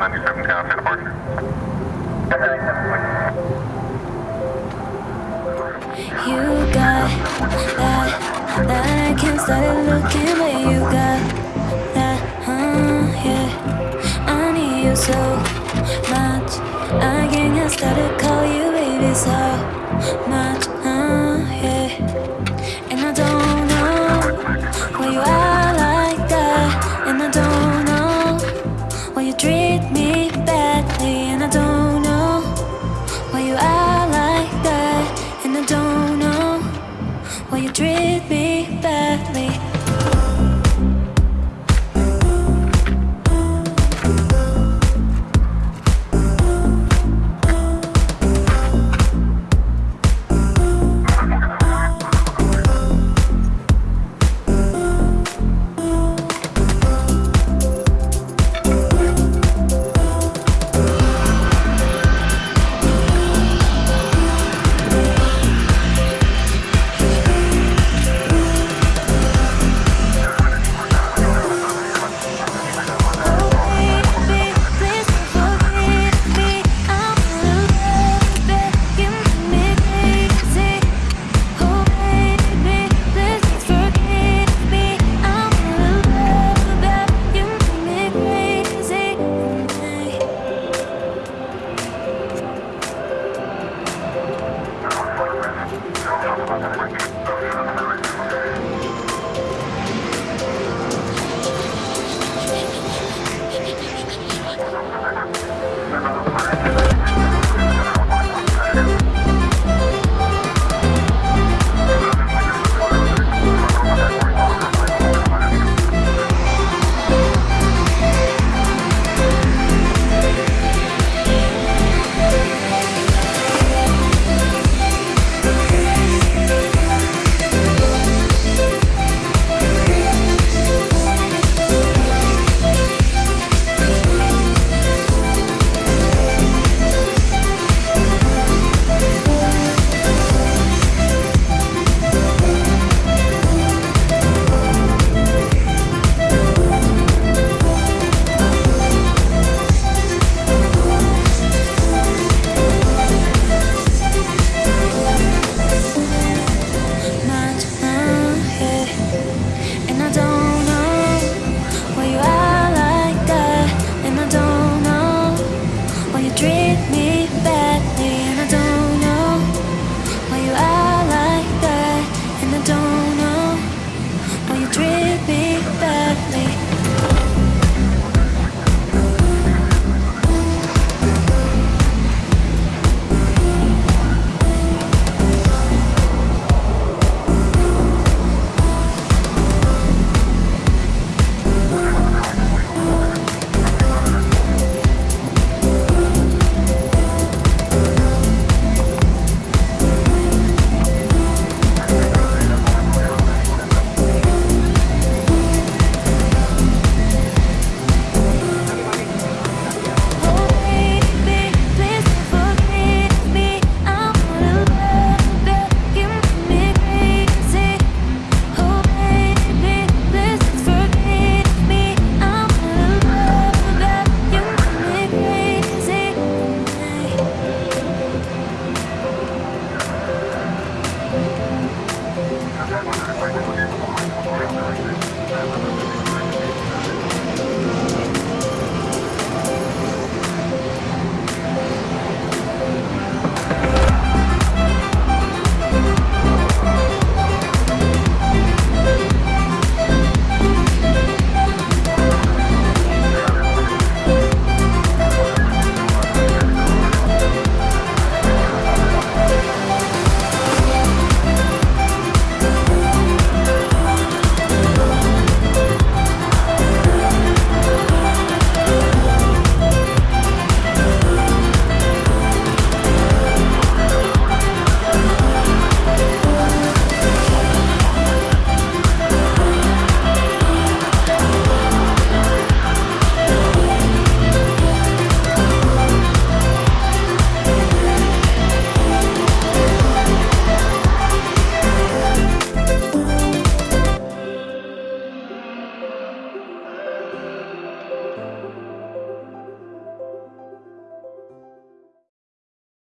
97 Town, Santa Barbara. You got that, that I can't stop looking, but you got that, huh, yeah. I need you so much, I can't start to call you baby so much.